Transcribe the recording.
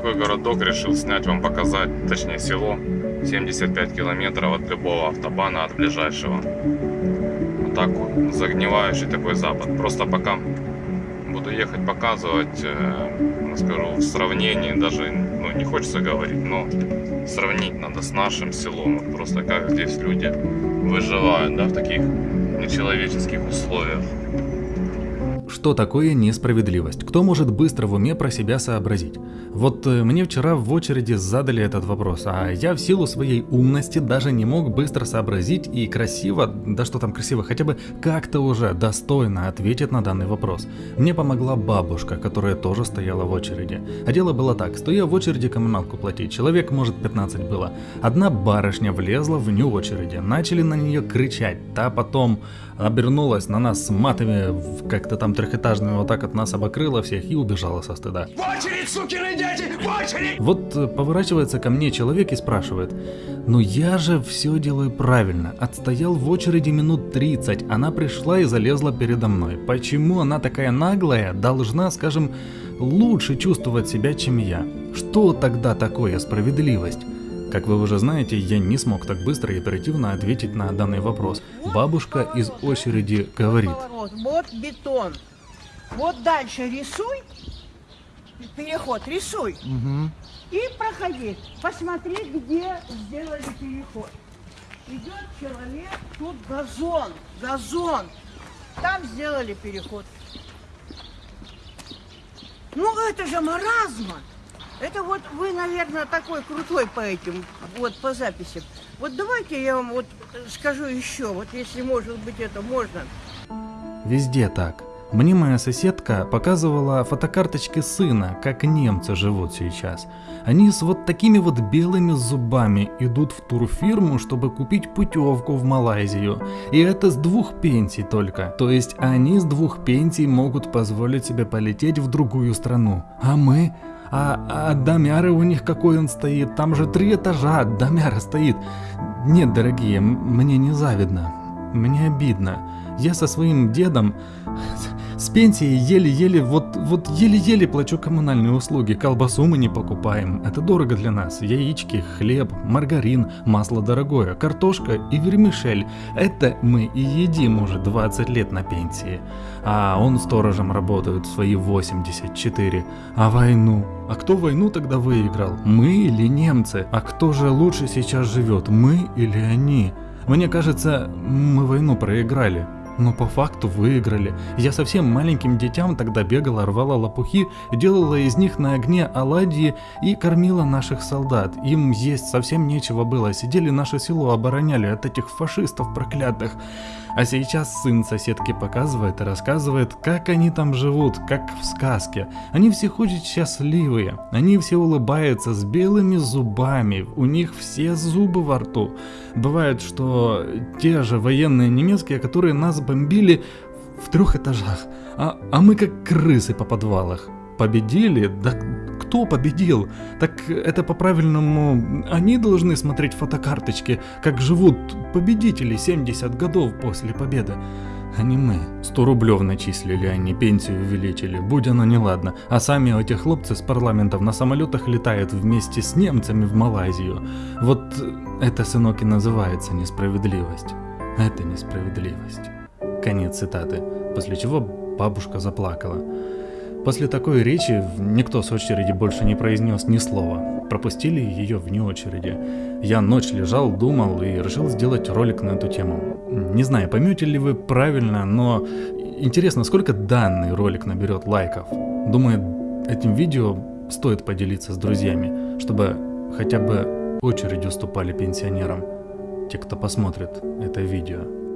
такой городок решил снять, вам показать, точнее село. 75 километров от любого автобана, от ближайшего. Вот так загнивающий такой запад. Просто пока буду ехать показывать, э, скажу, в сравнении, даже ну, не хочется говорить, но сравнить надо с нашим селом. Вот просто как здесь люди выживают, да, в таких нечеловеческих условиях. Что такое несправедливость? Кто может быстро в уме про себя сообразить? Вот э, мне вчера в очереди задали этот вопрос, а я в силу своей умности даже не мог быстро сообразить и красиво, да что там красиво, хотя бы как-то уже достойно ответить на данный вопрос. Мне помогла бабушка, которая тоже стояла в очереди. А дело было так, стоя в очереди коммуналку платить, человек может 15 было. Одна барышня влезла в ню очереди, начали на нее кричать, та потом обернулась на нас матами, как-то там трехэтажными, вот так от нас обокрыла всех и убежала со стыда. В очередь, сукины дети, в очередь! Вот э, поворачивается ко мне человек и спрашивает, ну я же все делаю правильно, отстоял в очереди минут 30, она пришла и залезла передо мной. Почему она такая наглая, должна, скажем, лучше чувствовать себя, чем я? Что тогда такое справедливость? Как вы уже знаете, я не смог так быстро и оперативно ответить на данный вопрос. Бабушка из очереди говорит. Вот бетон. Вот дальше рисуй. Переход рисуй. И проходи. Посмотри, где сделали переход. Идет человек, тут газон. Газон. Там сделали переход. Ну это же маразма. Это вот вы, наверное, такой крутой по этим, вот по записям. Вот давайте я вам вот скажу еще, вот если может быть это можно. Везде так. Мне моя соседка показывала фотокарточки сына, как немцы живут сейчас. Они с вот такими вот белыми зубами идут в турфирму, чтобы купить путевку в Малайзию. И это с двух пенсий только. То есть они с двух пенсий могут позволить себе полететь в другую страну. А мы? А, а домяры у них какой он стоит? Там же три этажа, домяра стоит. Нет, дорогие, мне не завидно. Мне обидно. Я со своим дедом с пенсии еле-еле, вот, вот еле-еле плачу коммунальные услуги, колбасу мы не покупаем, это дорого для нас, яички, хлеб, маргарин, масло дорогое, картошка и вермишель, это мы и едим уже 20 лет на пенсии, а он сторожем работает свои 84, а войну, а кто войну тогда выиграл, мы или немцы, а кто же лучше сейчас живет, мы или они? Мне кажется, мы войну проиграли. Но по факту выиграли. Я совсем маленьким детям тогда бегала, рвала лопухи, делала из них на огне оладьи и кормила наших солдат. Им есть совсем нечего было, сидели наше село, обороняли от этих фашистов проклятых. А сейчас сын соседки показывает и рассказывает, как они там живут, как в сказке. Они все ходят счастливые, они все улыбаются с белыми зубами, у них все зубы во рту. Бывает, что те же военные немецкие, которые нас бомбили в трех этажах, а, а мы как крысы по подвалах. Победили? Да кто победил? Так это по-правильному они должны смотреть фотокарточки, как живут победители 70 годов после победы. А не мы. 100 рублев начислили, они пенсию увеличили, будь оно неладно. А сами эти хлопцы с парламентов на самолетах летают вместе с немцами в Малайзию. Вот это, сынок, и называется несправедливость. Это несправедливость. Конец цитаты. После чего бабушка заплакала. После такой речи никто с очереди больше не произнес ни слова. Пропустили ее вне очереди. Я ночь лежал, думал и решил сделать ролик на эту тему. Не знаю, поймете ли вы правильно, но интересно, сколько данный ролик наберет лайков. Думаю, этим видео стоит поделиться с друзьями, чтобы хотя бы очередь уступали пенсионерам, те, кто посмотрит это видео.